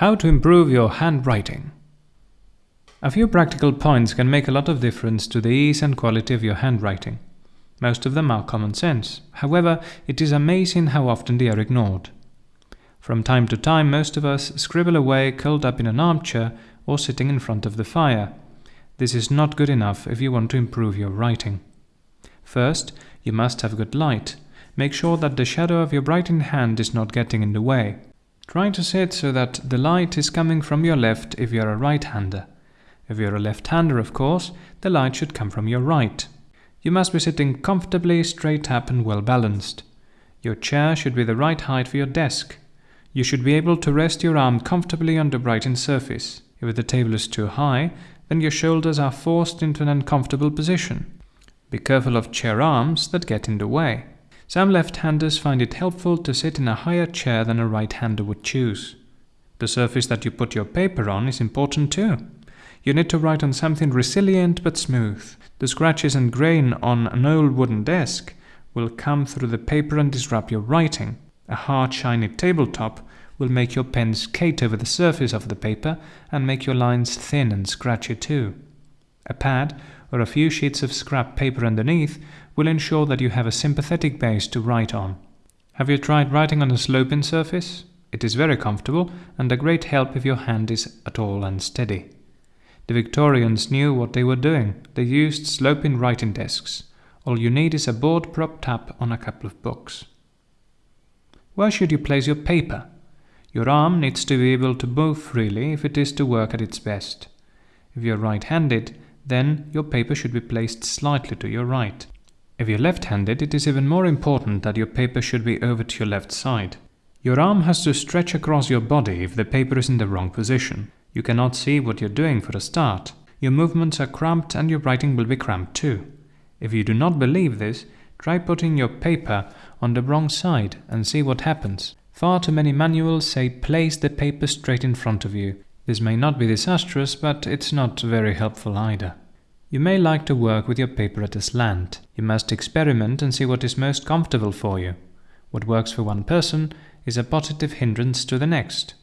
How to improve your handwriting. A few practical points can make a lot of difference to the ease and quality of your handwriting. Most of them are common sense. However, it is amazing how often they are ignored. From time to time, most of us scribble away curled up in an armchair or sitting in front of the fire. This is not good enough if you want to improve your writing. First, you must have good light. Make sure that the shadow of your writing hand is not getting in the way. Try to sit so that the light is coming from your left if you're a right-hander. If you're a left-hander, of course, the light should come from your right. You must be sitting comfortably, straight up and well balanced. Your chair should be the right height for your desk. You should be able to rest your arm comfortably on the writing surface. If the table is too high, then your shoulders are forced into an uncomfortable position. Be careful of chair arms that get in the way. Some left-handers find it helpful to sit in a higher chair than a right-hander would choose. The surface that you put your paper on is important too. You need to write on something resilient but smooth. The scratches and grain on an old wooden desk will come through the paper and disrupt your writing. A hard, shiny tabletop will make your pen skate over the surface of the paper and make your lines thin and scratchy too. A pad or a few sheets of scrap paper underneath will ensure that you have a sympathetic base to write on. Have you tried writing on a sloping surface? It is very comfortable and a great help if your hand is at all unsteady. The Victorians knew what they were doing. They used sloping writing desks. All you need is a board propped up on a couple of books. Where should you place your paper? Your arm needs to be able to move freely if it is to work at its best. If you're right-handed, then your paper should be placed slightly to your right. If you're left-handed, it is even more important that your paper should be over to your left side. Your arm has to stretch across your body if the paper is in the wrong position. You cannot see what you're doing for a start. Your movements are cramped and your writing will be cramped too. If you do not believe this, try putting your paper on the wrong side and see what happens. Far too many manuals say place the paper straight in front of you. This may not be disastrous, but it's not very helpful either. You may like to work with your paper at a slant. You must experiment and see what is most comfortable for you. What works for one person is a positive hindrance to the next.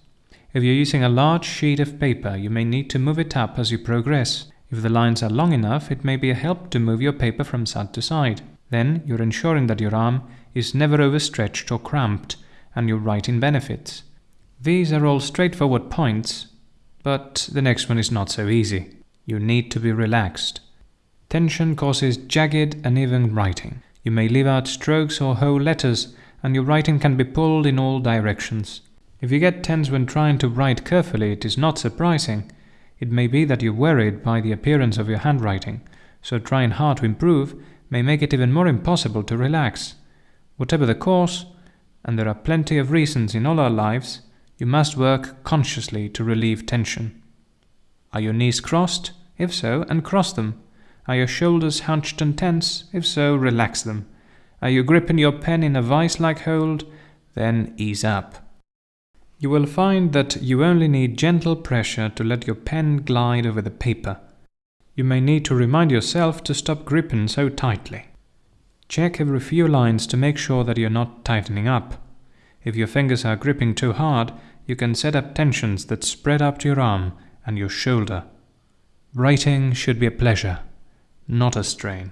If you're using a large sheet of paper, you may need to move it up as you progress. If the lines are long enough, it may be a help to move your paper from side to side. Then you're ensuring that your arm is never overstretched or cramped, and your writing benefits. These are all straightforward points, but the next one is not so easy. You need to be relaxed. Tension causes jagged, uneven writing. You may leave out strokes or whole letters, and your writing can be pulled in all directions. If you get tense when trying to write carefully, it is not surprising. It may be that you're worried by the appearance of your handwriting, so trying hard to improve may make it even more impossible to relax. Whatever the cause, and there are plenty of reasons in all our lives, you must work consciously to relieve tension. Are your knees crossed? If so, uncross them. Are your shoulders hunched and tense? If so, relax them. Are you gripping your pen in a vice-like hold? Then ease up. You will find that you only need gentle pressure to let your pen glide over the paper. You may need to remind yourself to stop gripping so tightly. Check every few lines to make sure that you're not tightening up. If your fingers are gripping too hard, you can set up tensions that spread up to your arm and your shoulder. Writing should be a pleasure, not a strain.